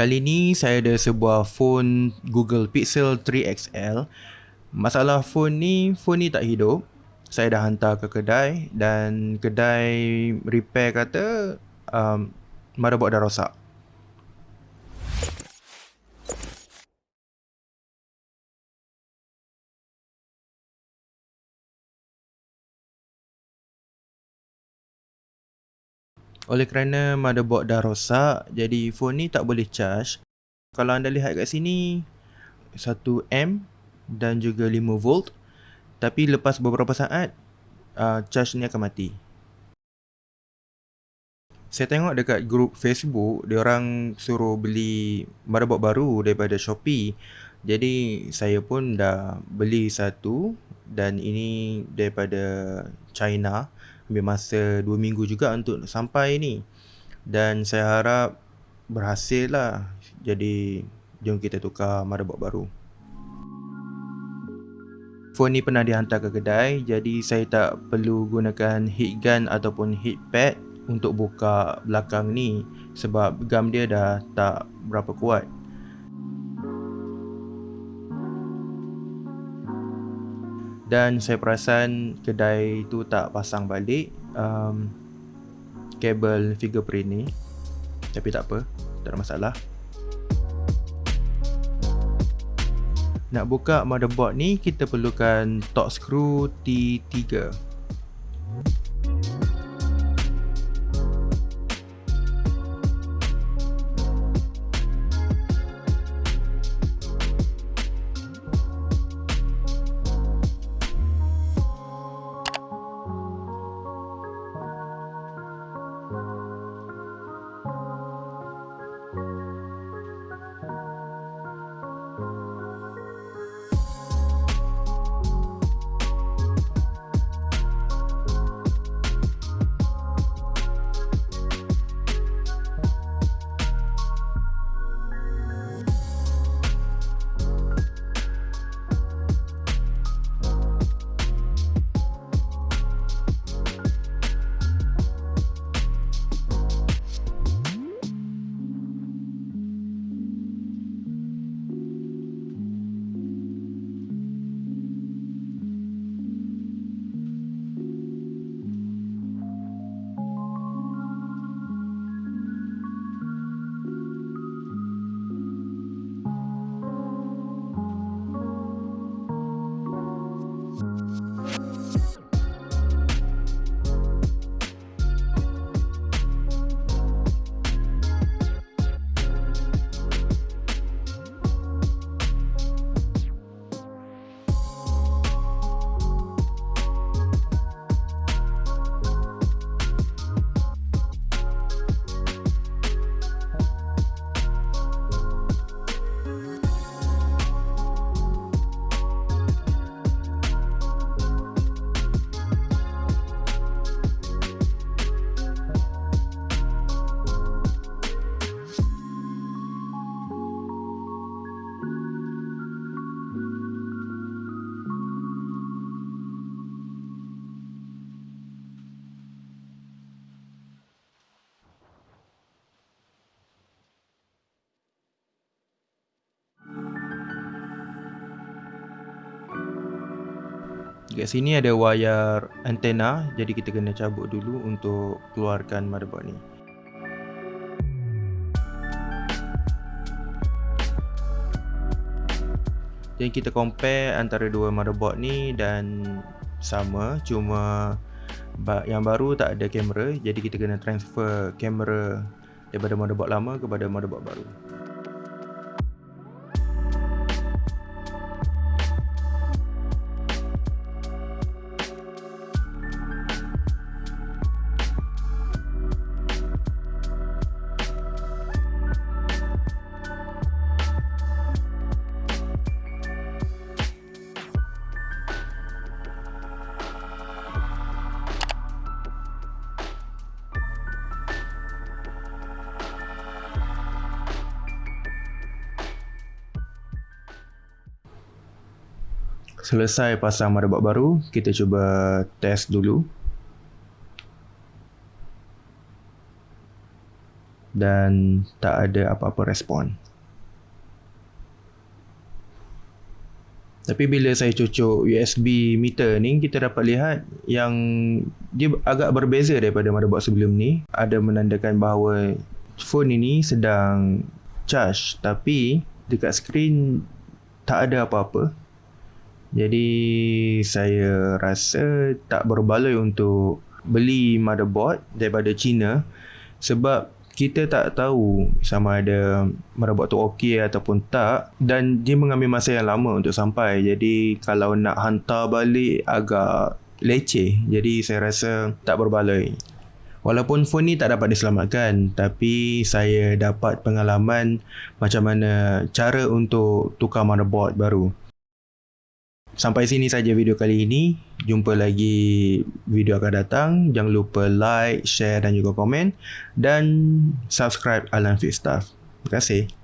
Kali ni saya ada sebuah phone Google Pixel 3 XL. Masalah phone ni, phone ni tak hidup. Saya dah hantar ke kedai dan kedai repair kata um, motherboard dah rosak. Oleh kerana motherboard dah rosak, jadi phone ni tak boleh charge. Kalau anda lihat kat sini, 1M dan juga 5V. Tapi lepas beberapa saat, uh, charge ni akan mati. Saya tengok dekat grup Facebook, dia orang suruh beli motherboard baru daripada Shopee. Jadi saya pun dah beli satu dan ini daripada China ambil masa 2 minggu juga untuk sampai ni. Dan saya harap berhasil lah. Jadi jom kita tukar motherboard baru. Phone ni pernah dihantar ke kedai jadi saya tak perlu gunakan heat gun ataupun heat pad untuk buka belakang ni sebab gam dia dah tak berapa kuat dan saya perasan kedai tu tak pasang balik um, kabel fingerprint ni. Tapi tak apa tak ada masalah. Nak buka motherboard ni kita perlukan torx screw T3 Dekat sini ada wayar antena jadi kita kena cabut dulu untuk keluarkan motherboard ni. Jadi kita compare antara dua motherboard ni dan sama cuma yang baru tak ada kamera jadi kita kena transfer kamera daripada motherboard lama kepada motherboard baru. Selesai pasang motherboard baru, kita cuba test dulu. dan tak ada apa-apa respon. Tapi bila saya cucuk USB meter ni kita dapat lihat yang dia agak berbeza daripada motherboard sebelum ni. Ada menandakan bahawa phone ini sedang charge tapi dekat skrin tak ada apa-apa. Jadi saya rasa tak berbaloi untuk beli motherboard daripada China sebab kita tak tahu sama ada motherboard tu okey ataupun tak dan dia mengambil masa yang lama untuk sampai. Jadi kalau nak hantar balik agak leceh. Jadi saya rasa tak berbaloi. Walaupun phone ni tak dapat diselamatkan tapi saya dapat pengalaman macam mana cara untuk tukar motherboard baru. Sampai sini saja video kali ini. Jumpa lagi video akan datang. Jangan lupa like, share dan juga komen. Dan subscribe Alan Fit Stuff. Terima kasih.